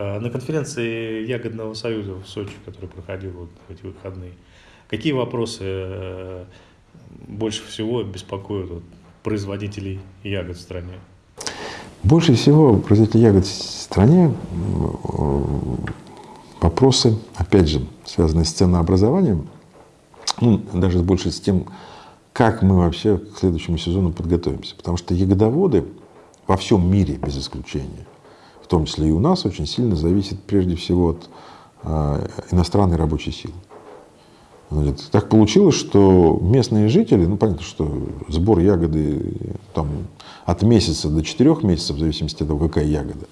На конференции Ягодного союза в Сочи, который проходил вот в эти выходные, какие вопросы больше всего беспокоят вот, производителей ягод в стране? Больше всего производителей ягод в стране вопросы, опять же, связанные с ценообразованием, ну, даже больше с тем, как мы вообще к следующему сезону подготовимся. Потому что ягодоводы во всем мире, без исключения, том числе и у нас, очень сильно зависят прежде всего от э, иностранной рабочей силы. Значит, так получилось, что местные жители, ну понятно, что сбор ягоды там, от месяца до четырех месяцев, в зависимости от того, какая ягода.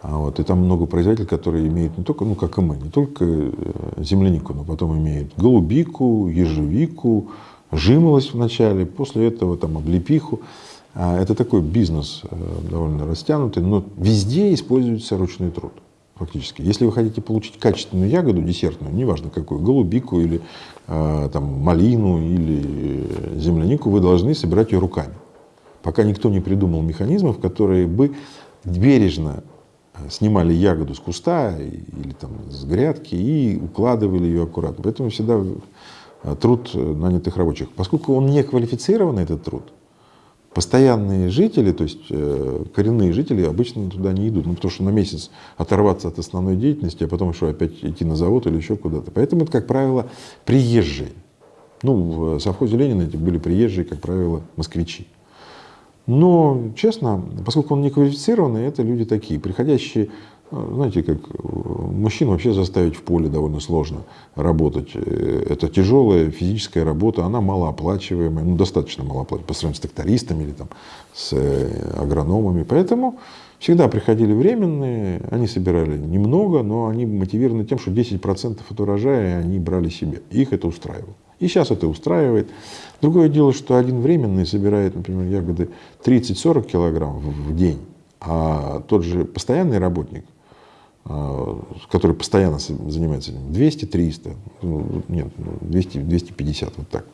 А вот, и там много производителей, которые имеют не только, ну как и мы, не только э, землянику, но потом имеют голубику, ежевику, жимолость в начале, после этого там облепиху. А это такой бизнес э, довольно растянутый, но везде используется ручной труд фактически. Если вы хотите получить качественную ягоду десертную, неважно какую, голубику или э, там, малину или землянику, вы должны собирать ее руками. Пока никто не придумал механизмов, которые бы бережно э, снимали ягоду с куста или там, с грядки и укладывали ее аккуратно. Поэтому всегда э, труд нанятых рабочих. Поскольку он не квалифицированный, этот труд, Постоянные жители, то есть э, коренные жители обычно туда не идут, ну, потому что на месяц оторваться от основной деятельности, а потом еще опять идти на завод или еще куда-то. Поэтому это, как правило, приезжие. Ну, в совхозе Ленина эти были приезжие, как правило, москвичи. Но, честно, поскольку он не квалифицированный, это люди такие, приходящие знаете, как э, мужчин вообще заставить в поле довольно сложно работать. Э, это тяжелая физическая работа, она малооплачиваемая, ну, достаточно малооплачиваемая по сравнению с трактористами или там, с э, агрономами. Поэтому всегда приходили временные, они собирали немного, но они мотивированы тем, что 10% от урожая они брали себе. Их это устраивало. И сейчас это устраивает. Другое дело, что один временный собирает, например, ягоды 30-40 килограмм в день, а тот же постоянный работник – а, который постоянно занимается этим, 200-300, ну, нет, 200-250, вот так.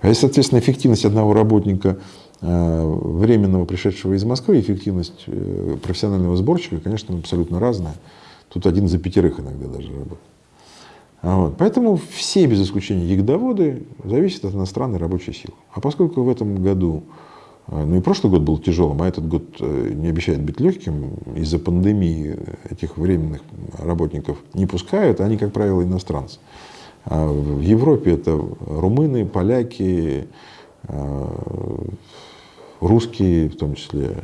А соответственно, эффективность одного работника, а, временного, пришедшего из Москвы, эффективность э, профессионального сборщика, конечно, абсолютно разная. Тут один за пятерых иногда даже работает. Вот. Поэтому все, без исключения ягодоводы, зависят от иностранной рабочей силы. А поскольку в этом году а, ну и прошлый год был тяжелым, а этот год э, не обещает быть легким. Из-за пандемии этих временных работников не пускают, они, как правило, иностранцы. А в Европе это румыны, поляки, а, русские, в том числе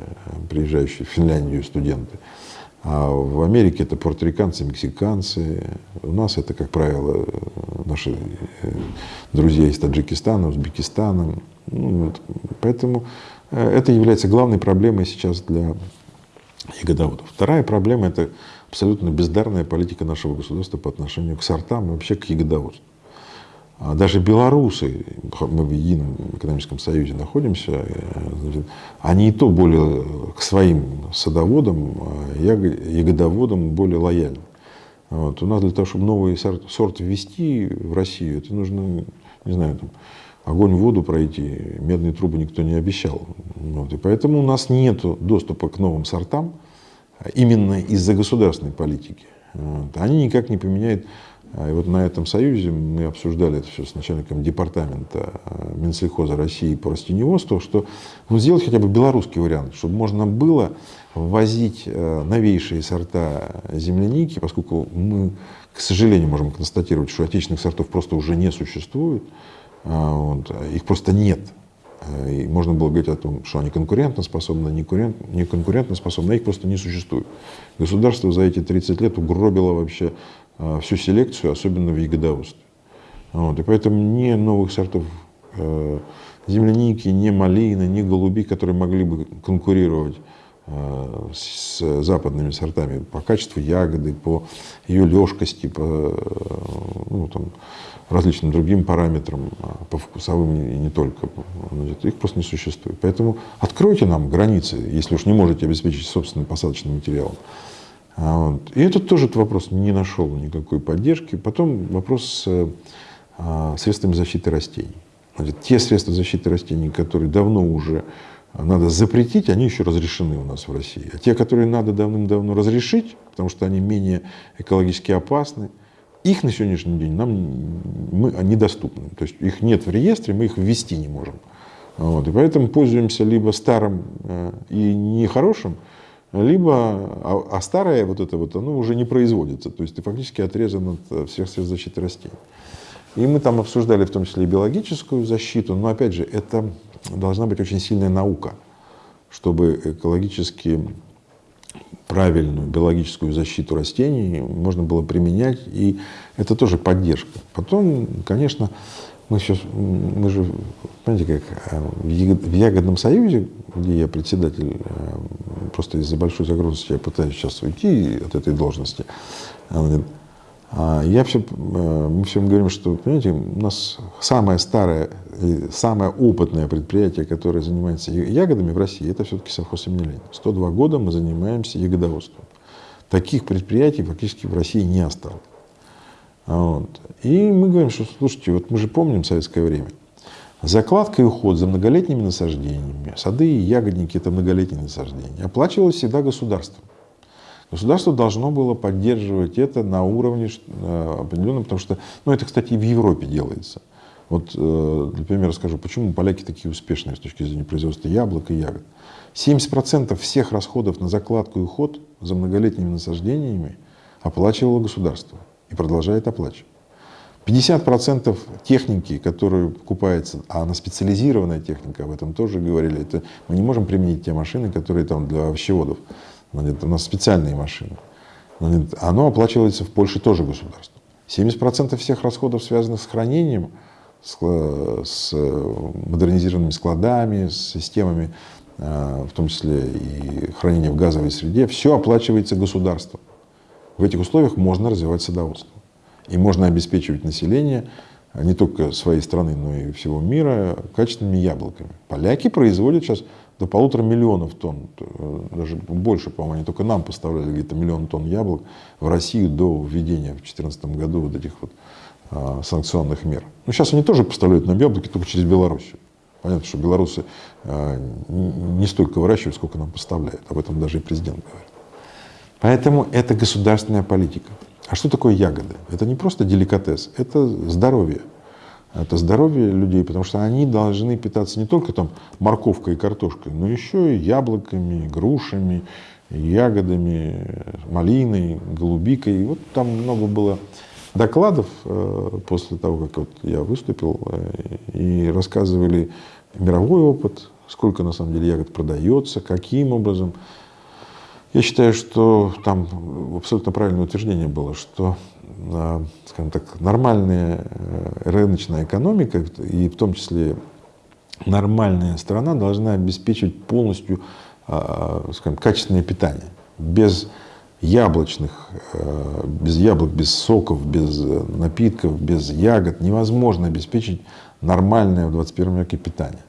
приезжающие в Финляндию студенты. А в Америке это порториканцы, мексиканцы. У нас это, как правило, наши э, друзья из Таджикистана, Узбекистана. Вот. Поэтому Э, это является главной проблемой сейчас для ягодоводов. Вторая проблема – это абсолютно бездарная политика нашего государства по отношению к сортам и вообще к ягодоводству. А даже белорусы, мы в едином экономическом союзе находимся, э, они и то более к своим садоводам, а ягодоводам более лояльны. Вот. У нас для того, чтобы новый сорт, сорт ввести в Россию, это нужно, не знаю, там, огонь в воду пройти, медные трубы никто не обещал. Вот. И поэтому у нас нет доступа к новым сортам именно из-за государственной политики. Вот. Они никак не поменяют. И вот на этом союзе мы обсуждали это все с начальником департамента э, Минсельхоза России по растениеводству, что ну, сделать хотя бы белорусский вариант, чтобы можно было ввозить э, новейшие сорта земляники, поскольку мы, к сожалению, можем констатировать, что отечественных сортов просто уже не существует. А, вот. Их просто нет. И можно было говорить о том, что они конкурентоспособны, не конкурентоспособны, а их просто не существует. Государство за эти 30 лет угробило вообще а, всю селекцию, особенно в ягодоводстве. Вот. И поэтому ни новых сортов э, земляники, ни малины, ни голуби, которые могли бы конкурировать э, с западными сортами по качеству ягоды, по ее легкости, по ну, там, различным другим параметрам, а, по вкусовым и не только. Их просто не существует. Поэтому откройте нам границы, если уж не можете обеспечить собственным посадочным материалом. А, вот. И этот тоже этот вопрос не нашел никакой поддержки. Потом вопрос с а, средствами защиты растений. Значит, те средства защиты растений, которые давно уже надо запретить, они еще разрешены у нас в России. А те, которые надо давным-давно разрешить, потому что они менее экологически опасны, их на сегодняшний день нам мы, недоступны. То есть их нет в реестре, мы их ввести не можем. Вот. И поэтому пользуемся либо старым э, и нехорошим, либо, а, а старое вот это вот, оно уже не производится. То есть ты фактически отрезан от э, всех средств защиты растений. И мы там обсуждали в том числе и биологическую защиту, но опять же, это должна быть очень сильная наука, чтобы экологически правильную биологическую защиту растений можно было применять, и это тоже поддержка. Потом, конечно, мы сейчас, мы же, понимаете, как э, в Ягодном союзе, где я председатель, э, просто из-за большой загрузки я пытаюсь сейчас уйти от этой должности, я все, э, мы всем говорим, что, понимаете, у нас самое старое, самое опытное предприятие, которое занимается ягодами в России, это все-таки совхоз имени Ленина. 102 года мы занимаемся ягодоводством. Таких предприятий фактически в России не осталось. Вот. И мы говорим, что, слушайте, вот мы же помним советское время. Закладка и уход за многолетними насаждениями, сады и ягодники – это многолетние насаждения, оплачивалось всегда государством. Государство должно было поддерживать это на уровне э, определенном, потому что, ну это, кстати, и в Европе делается. Вот, э, для примера скажу, почему поляки такие успешные с точки зрения производства яблок и ягод. 70% всех расходов на закладку и уход за многолетними насаждениями оплачивало государство и продолжает оплачивать. 50% техники, которая покупается, а она специализированная техника, об этом тоже говорили, это мы не можем применить те машины, которые там для овощеводов. У нас специальные машины. Оно оплачивается в Польше тоже государством. 70% всех расходов, связанных с хранением, с, с модернизированными складами, с системами, а, в том числе и хранения в газовой среде, все оплачивается государством. В этих условиях можно развивать садоводство. И можно обеспечивать население не только своей страны, но и всего мира качественными яблоками. Поляки производят сейчас до полутора миллионов тонн, э, даже больше, по-моему, они только нам поставляли где-то миллион тонн яблок в Россию до введения в 2014 году вот этих вот а, санкционных мер. Ну, сейчас они тоже поставляют нам яблоки только через Белоруссию. Понятно, что белорусы а, не столько выращивают, сколько нам поставляют. Об этом даже и президент говорит. Поэтому это государственная политика. А что такое ягоды? Это не просто деликатес, это здоровье это здоровье людей, потому что они должны питаться не только там морковкой и картошкой, но еще и яблоками, грушами, ягодами, малиной, голубикой. И вот там много было докладов э, после того, как вот я выступил, э, и рассказывали мировой опыт, сколько на самом деле ягод продается, каким образом. Я считаю, что там абсолютно правильное утверждение было, что скажем так, нормальная э, рыночная экономика, и в том числе нормальная страна должна обеспечивать полностью а, скажем, качественное питание. Без яблочных, э, без яблок, без соков, без напитков, без ягод невозможно обеспечить нормальное в 21 веке питание.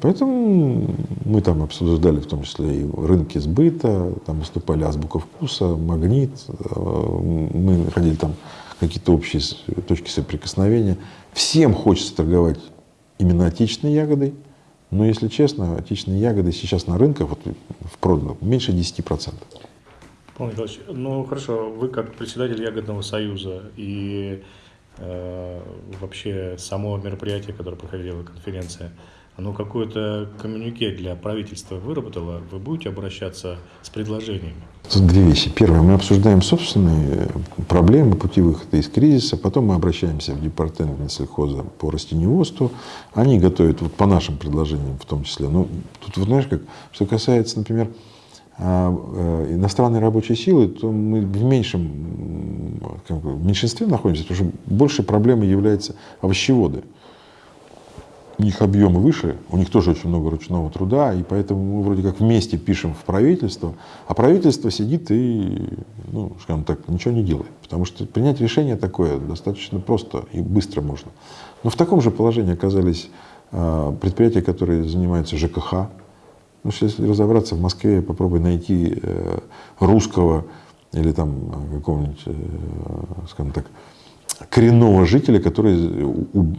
Поэтому мы там обсуждали в том числе и рынки сбыта, там выступали азбука вкуса, магнит, э, мы находили там какие-то общие точки соприкосновения. Всем хочется торговать именно отечественной ягодой, но если честно, отечественные ягоды сейчас на рынках вот, в проданных меньше 10%. Павел Николаевич, ну хорошо, вы как председатель Ягодного союза и э, вообще само мероприятие, которое проходила конференция, оно какое-то коммюнике для правительства выработало, вы будете обращаться с предложениями? Тут две вещи. Первое, мы обсуждаем собственные проблемы, пути выхода из кризиса. Потом мы обращаемся в департамент Минсельхоза по растениеводству. Они готовят вот по нашим предложениям в том числе. Ну, тут, вот, знаешь, как, что касается, например, а, э, иностранной рабочей силы, то мы в меньшем как бы, в меньшинстве находимся, потому что больше проблемой являются овощеводы у них объемы выше, у них тоже очень много ручного труда, и поэтому мы вроде как вместе пишем в правительство, а правительство сидит и, ну, скажем так, ничего не делает. Потому что принять решение такое достаточно просто и быстро можно. Но в таком же положении оказались э, предприятия, которые занимаются ЖКХ. Ну, если разобраться, в Москве попробуй найти э, русского или там какого-нибудь, э, скажем так, коренного жителя, который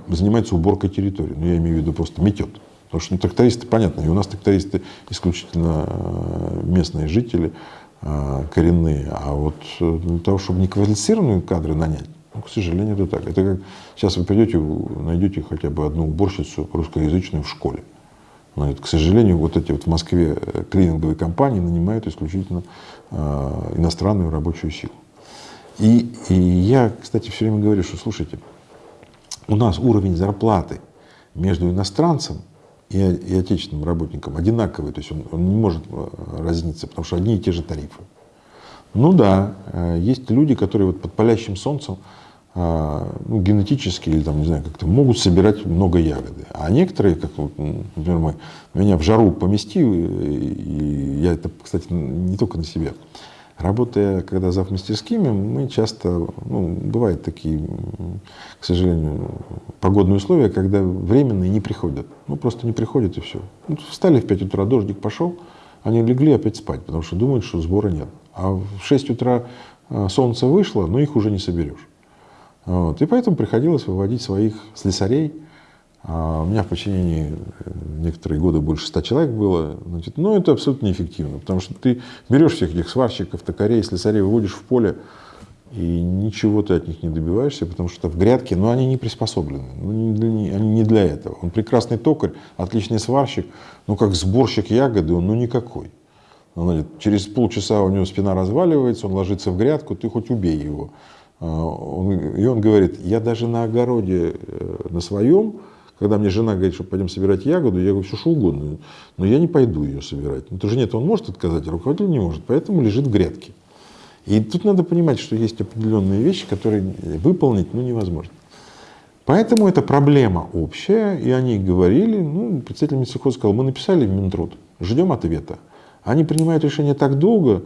занимается уборкой территории. Ну, я имею в виду просто метет. Потому что ну, трактористы, понятно, и у нас трактористы исключительно э, местные жители, э, коренные. А вот э, для того, чтобы неквалифицированные кадры нанять, ну, к сожалению, это так. Это как сейчас вы придете, найдете хотя бы одну уборщицу русскоязычную в школе. Но, к сожалению, вот эти вот в Москве клининговые компании нанимают исключительно э, иностранную рабочую силу. И, и я, кстати, все время говорю, что, слушайте, у нас уровень зарплаты между иностранцем и, и отечественным работником одинаковый, то есть он, он не может э, разниться, потому что одни и те же тарифы. Ну да, э, есть люди, которые вот под палящим солнцем э, ну, генетически или там, не знаю, как-то могут собирать много ягоды. А некоторые, как вот, например, мы, меня в жару помести, и я это, кстати, не только на себя, Работая, когда зав мастерскими, мы часто, ну, бывают такие, к сожалению, погодные условия, когда временные не приходят. Ну, просто не приходят и все. Ну, встали в 5 утра, дождик пошел, они легли опять спать, потому что думают, что сбора нет. А в 6 утра а, солнце вышло, но их уже не соберешь. Вот. И поэтому приходилось выводить своих слесарей, у меня в подчинении э, некоторые годы больше ста человек было. Значит, но это абсолютно неэффективно, потому что ты берешь всех этих сварщиков, токарей, слесарей, выводишь в поле, и ничего ты от них не добиваешься, потому что в грядке, ну, они не приспособлены, ну, не для, они не для этого. Он прекрасный токарь, отличный сварщик, но как сборщик ягоды он ну никакой. Значит, через полчаса у него спина разваливается, он ложится в грядку, ты хоть убей его. А, он, и он говорит, я даже на огороде, э, на своем, когда мне жена говорит, что пойдем собирать ягоду, я говорю, все что угодно, но я не пойду ее собирать. Ну, то же нет, он может отказать, а руководитель не может, поэтому лежит в грядке. И тут надо понимать, что есть определенные вещи, которые выполнить ну, невозможно. Поэтому это проблема общая, и они говорили, ну, представитель Минсельхоза сказал, мы написали в Минтруд, ждем ответа. Они принимают решение так долго,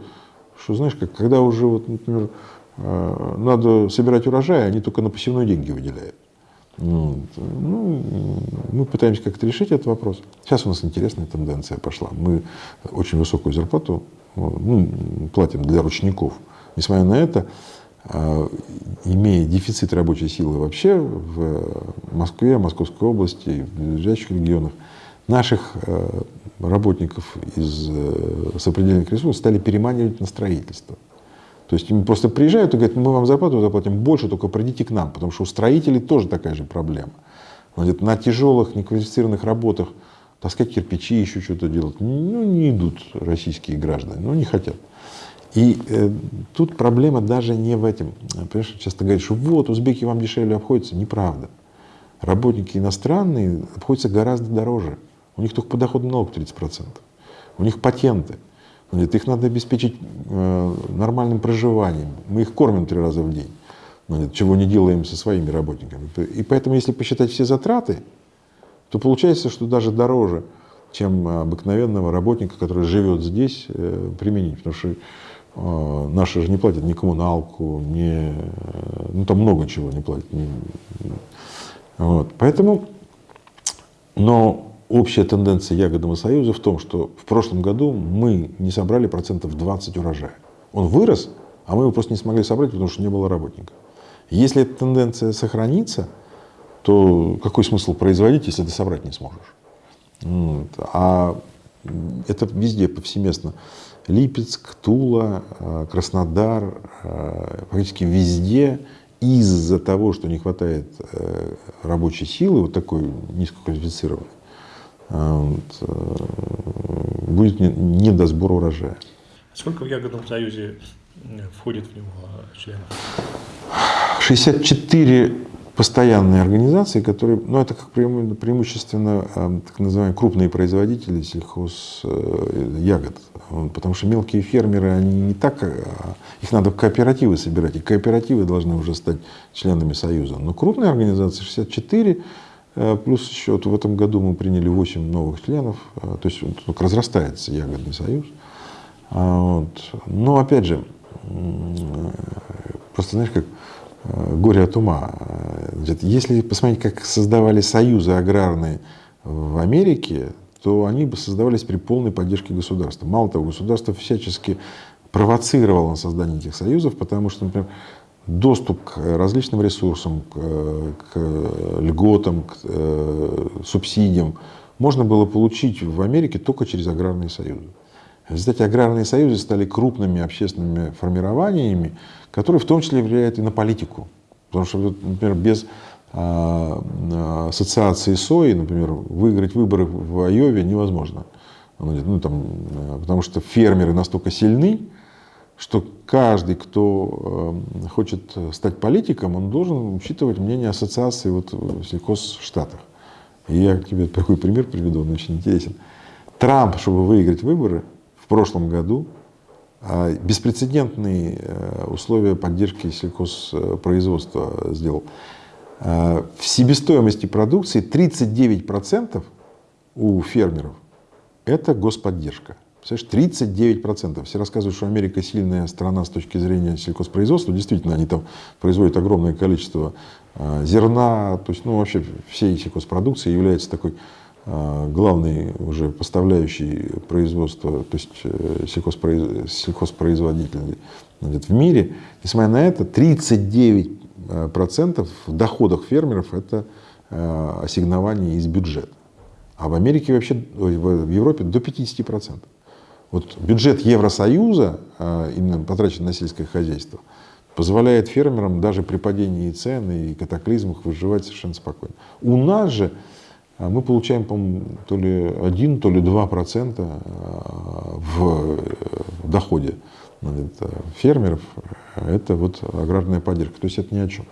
что, знаешь, как, когда уже, вот, например, э, надо собирать урожай, они только на посевной деньги выделяют. Ну, мы пытаемся как-то решить этот вопрос. Сейчас у нас интересная тенденция пошла. Мы очень высокую зарплату ну, платим для ручников. Несмотря на это, а, имея дефицит рабочей силы вообще в Москве, Московской области, в ближайших регионах, наших а, работников из э, сопредельных ресурсов стали переманивать на строительство. То есть им просто приезжают и говорят, мы вам зарплату заплатим больше, только придите к нам, потому что у строителей тоже такая же проблема. Значит, на тяжелых, неквалифицированных работах таскать кирпичи, еще что-то делать, ну, не идут российские граждане, ну, не хотят. И э, тут проблема даже не в этом. Понимаешь, часто говорят, что вот, узбеки вам дешевле обходятся. Неправда. Работники иностранные обходятся гораздо дороже. У них только подоходный налог 30%. У них патенты. Нет, их надо обеспечить э, нормальным проживанием. Мы их кормим три раза в день, чего не делаем со своими работниками. И поэтому, если посчитать все затраты, то получается, что даже дороже, чем обыкновенного работника, который живет здесь, э, применить. Потому что э, наши же не платят ни коммуналку, ни, ну там много чего не платят. Вот. Поэтому, но общая тенденция Ягодного союза в том, что в прошлом году мы не собрали процентов 20 урожая. Он вырос, а мы его просто не смогли собрать, потому что не было работников. Если эта тенденция сохранится, то какой смысл производить, если ты собрать не сможешь? Вот. А это везде, повсеместно. Липецк, Тула, э, Краснодар, э, практически везде из-за того, что не хватает э, рабочей силы, вот такой низкоквалифицированной, вот, э, будет не до сбора урожая. Сколько в Ягодном союзе входит в него членов? 64 постоянные организации, которые, ну это как преимущественно э, так называемые крупные производители сельхоз э, ягод, потому что мелкие фермеры, они не так, их надо в кооперативы собирать, и кооперативы должны уже стать членами союза. Но крупные организации 64 Э, плюс еще вот в этом году мы приняли 8 новых членов, э, то есть только разрастается ягодный союз. А вот. Но опять же, просто знаешь, как э, горе от ума. Если посмотреть, как создавали союзы аграрные в Америке, то они бы создавались при полной поддержке государства. Мало того, государство всячески провоцировало на создание этих союзов, потому что, например, доступ к различным ресурсам, к, к льготам, к э, субсидиям можно было получить в Америке только через аграрные союзы. В аграрные союзы стали крупными общественными формированиями, которые в том числе влияют и на политику. Потому что, например, без а, ассоциации сои, например, выиграть выборы в Айове невозможно. Ну, там, а, потому что фермеры настолько сильны, что каждый, кто хочет стать политиком, он должен учитывать мнение ассоциации вот в сельхозштатах. И я тебе такой пример приведу, он очень интересен. Трамп, чтобы выиграть выборы в прошлом году, беспрецедентные э, условия поддержки сельхозпроизводства сделал. Э, в себестоимости продукции 39% у фермеров – это господдержка. Представляешь, 39%. Все рассказывают, что Америка сильная страна с точки зрения сельхозпроизводства. Действительно, они там производят огромное количество э, зерна. То есть, ну, вообще, всей сельхозпродукции является такой э, главный уже поставляющий производство, то есть сельхозпроиз... сельхозпроизводитель в мире. Несмотря на это, 39 Э, процентов в доходах фермеров это э, ассигнование из бюджета. А в Америке вообще, в Европе до 50 процентов. Вот бюджет Евросоюза, э, именно потраченный на сельское хозяйство, позволяет фермерам даже при падении цен и катаклизмах выживать совершенно спокойно. У нас же мы получаем, по-моему, то ли 1, то ли 2 процента в доходе фермеров, это вот аграрная поддержка. То есть это ни о чем.